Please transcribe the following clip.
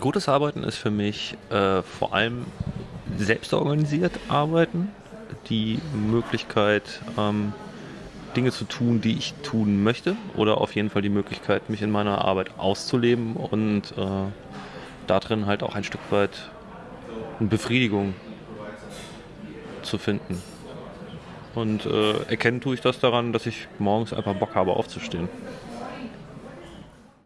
Gutes Arbeiten ist für mich äh, vor allem selbstorganisiert arbeiten, die Möglichkeit, ähm, Dinge zu tun, die ich tun möchte, oder auf jeden Fall die Möglichkeit, mich in meiner Arbeit auszuleben und äh, darin halt auch ein Stück weit eine Befriedigung zu finden. Und äh, erkennen tue ich das daran, dass ich morgens einfach Bock habe aufzustehen.